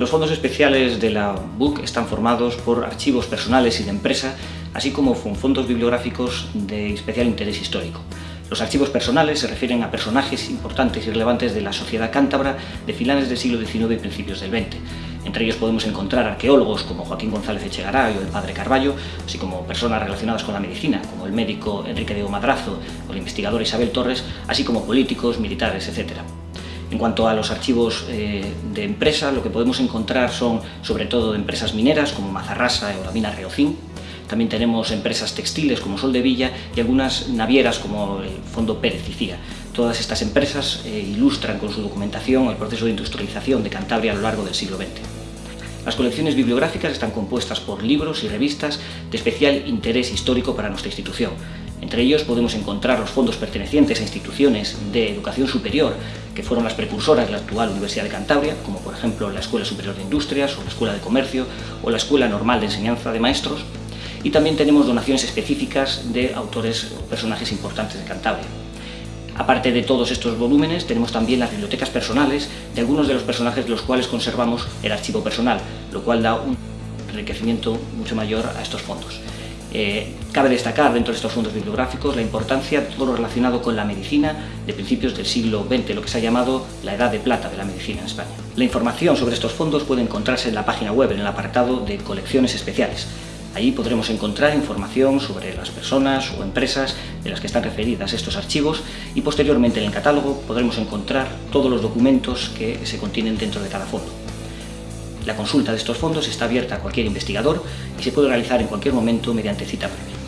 Los fondos especiales de la BUC están formados por archivos personales y de empresa, así como fondos bibliográficos de especial interés histórico. Los archivos personales se refieren a personajes importantes y relevantes de la sociedad cántabra de finales del siglo XIX y principios del XX. Entre ellos podemos encontrar arqueólogos como Joaquín González Echegaray o el padre Carballo, así como personas relacionadas con la medicina, como el médico Enrique Diego Madrazo o la investigadora Isabel Torres, así como políticos, militares, etc. En cuanto a los archivos eh, de empresa, lo que podemos encontrar son sobre todo de empresas mineras como Mazarrasa o la mina Reocín. También tenemos empresas textiles como Sol de Villa y algunas navieras como el Fondo Pérez y Cía. Todas estas empresas eh, ilustran con su documentación el proceso de industrialización de Cantabria a lo largo del siglo XX. Las colecciones bibliográficas están compuestas por libros y revistas de especial interés histórico para nuestra institución, entre ellos podemos encontrar los fondos pertenecientes a instituciones de educación superior que fueron las precursoras de la actual Universidad de Cantabria, como por ejemplo la Escuela Superior de Industrias o la Escuela de Comercio o la Escuela Normal de Enseñanza de Maestros, y también tenemos donaciones específicas de autores o personajes importantes de Cantabria. Aparte de todos estos volúmenes, tenemos también las bibliotecas personales de algunos de los personajes de los cuales conservamos el archivo personal, lo cual da un enriquecimiento mucho mayor a estos fondos. Eh, cabe destacar dentro de estos fondos bibliográficos la importancia de todo lo relacionado con la medicina de principios del siglo XX, lo que se ha llamado la edad de plata de la medicina en España. La información sobre estos fondos puede encontrarse en la página web, en el apartado de colecciones especiales. Allí podremos encontrar información sobre las personas o empresas de las que están referidas estos archivos y posteriormente en el catálogo podremos encontrar todos los documentos que se contienen dentro de cada fondo. La consulta de estos fondos está abierta a cualquier investigador y se puede realizar en cualquier momento mediante cita previa.